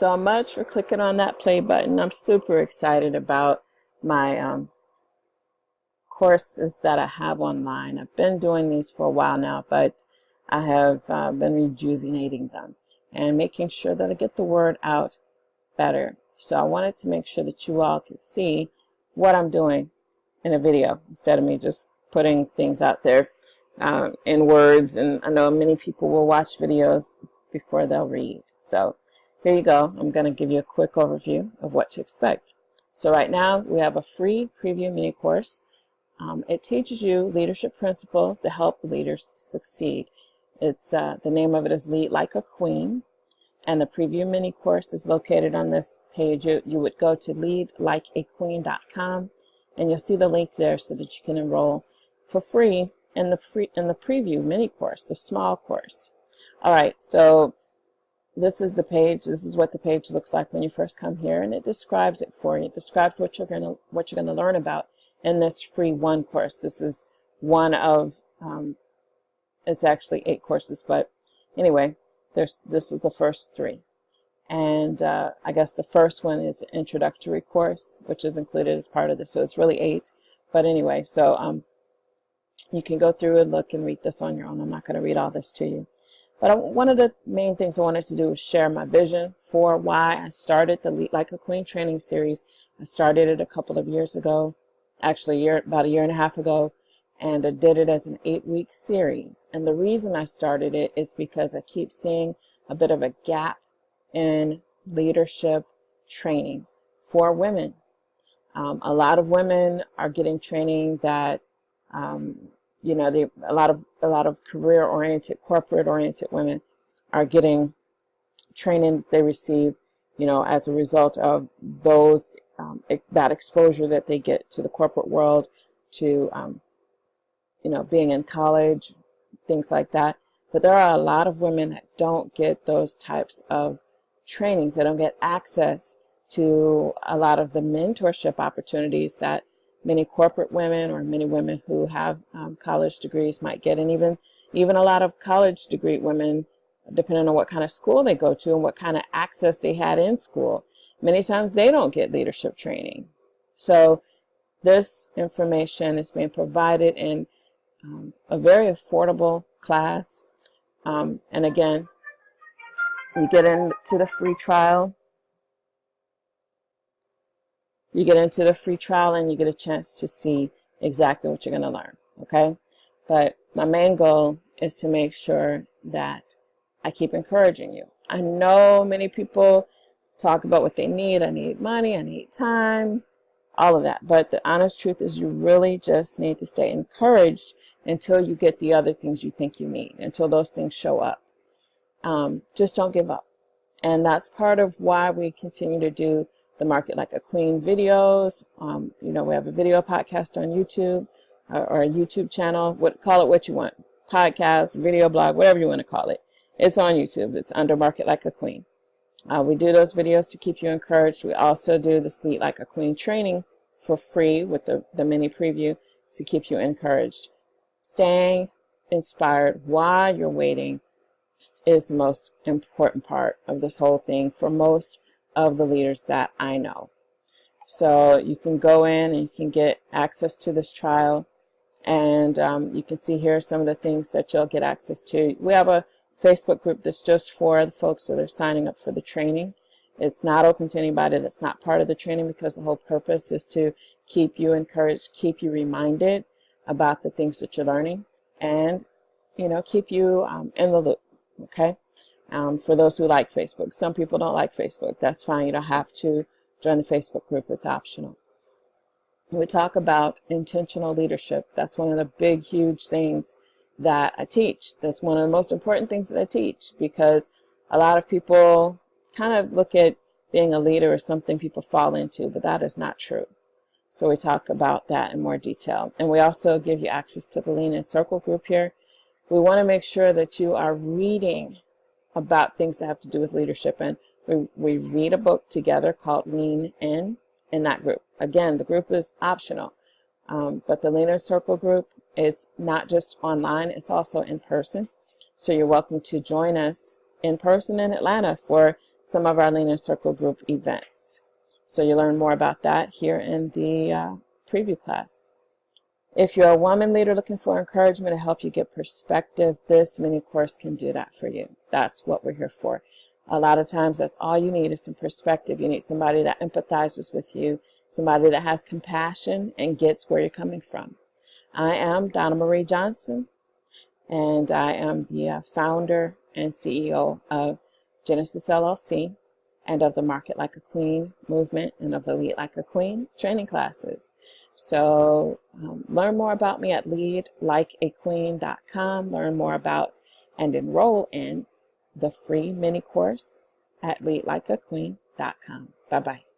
so much for clicking on that play button. I'm super excited about my um, courses that I have online. I've been doing these for a while now, but I have uh, been rejuvenating them and making sure that I get the word out better. So I wanted to make sure that you all could see what I'm doing in a video instead of me just putting things out there uh, in words. And I know many people will watch videos before they'll read. So here you go. I'm going to give you a quick overview of what to expect. So right now we have a free preview mini course. Um, it teaches you leadership principles to help leaders succeed. It's uh, the name of it is Lead Like a Queen, and the preview mini course is located on this page. You, you would go to leadlikeaqueen.com, and you'll see the link there so that you can enroll for free in the free in the preview mini course, the small course. All right, so this is the page. This is what the page looks like when you first come here, and it describes it for you. It describes what you're going to what you're going to learn about in this free one course. This is one of um, it's actually eight courses, but anyway, there's this is the first three. And uh, I guess the first one is introductory course, which is included as part of this. So it's really eight. But anyway, so um, you can go through and look and read this on your own. I'm not going to read all this to you. But I, one of the main things I wanted to do was share my vision for why I started the Lead Like a Queen training series. I started it a couple of years ago, actually a year, about a year and a half ago, and I did it as an eight-week series. And the reason I started it is because I keep seeing a bit of a gap in leadership training for women. Um, a lot of women are getting training that um, you know, they, a lot of a lot of career-oriented, corporate-oriented women are getting training that they receive, you know, as a result of those um, that exposure that they get to the corporate world, to um, you know, being in college, things like that. But there are a lot of women that don't get those types of trainings. They don't get access to a lot of the mentorship opportunities that many corporate women or many women who have um, college degrees might get and even even a lot of college degree women depending on what kind of school they go to and what kind of access they had in school. Many times they don't get leadership training. So this information is being provided in um, a very affordable class. Um, and again you get into the free trial you get into the free trial and you get a chance to see exactly what you're going to learn. Okay. But my main goal is to make sure that I keep encouraging you. I know many people talk about what they need. I need money. I need time. All of that. But the honest truth is you really just need to stay encouraged until you get the other things you think you need, until those things show up. Um, just don't give up. And that's part of why we continue to do the Market Like a Queen videos. Um, you know, we have a video podcast on YouTube or, or, a YouTube channel. What Call it what you want. Podcast, video blog, whatever you want to call it. It's on YouTube. It's under Market Like a Queen. Uh, we do those videos to keep you encouraged. We also do the Sleep Like a Queen training for free with the, the mini preview to keep you encouraged. Staying inspired while you're waiting is the most important part of this whole thing for most of the leaders that I know. So you can go in and you can get access to this trial and um, you can see here some of the things that you'll get access to. We have a Facebook group that's just for the folks that are signing up for the training. It's not open to anybody that's not part of the training because the whole purpose is to keep you encouraged, keep you reminded about the things that you're learning and, you know, keep you um, in the loop, okay? Um, for those who like Facebook. Some people don't like Facebook. That's fine. You don't have to join the Facebook group. It's optional. We talk about intentional leadership. That's one of the big, huge things that I teach. That's one of the most important things that I teach because a lot of people kind of look at being a leader as something people fall into, but that is not true. So we talk about that in more detail. And we also give you access to the Lean In Circle group here. We want to make sure that you are reading about things that have to do with leadership. And we, we read a book together called Lean In in that group. Again, the group is optional. Um, but the Lean In Circle group, it's not just online, it's also in person. So you're welcome to join us in person in Atlanta for some of our Lean In Circle group events. So you'll learn more about that here in the uh, preview class. If you're a woman leader looking for encouragement to help you get perspective, this mini course can do that for you. That's what we're here for. A lot of times that's all you need is some perspective. You need somebody that empathizes with you, somebody that has compassion and gets where you're coming from. I am Donna Marie Johnson, and I am the uh, founder and CEO of Genesis LLC and of the Market Like a Queen movement and of the Lead Like a Queen training classes. So um, learn more about me at leadlikeaqueen.com. Learn more about and enroll in the free mini course at leadlikeaqueen.com. Bye-bye.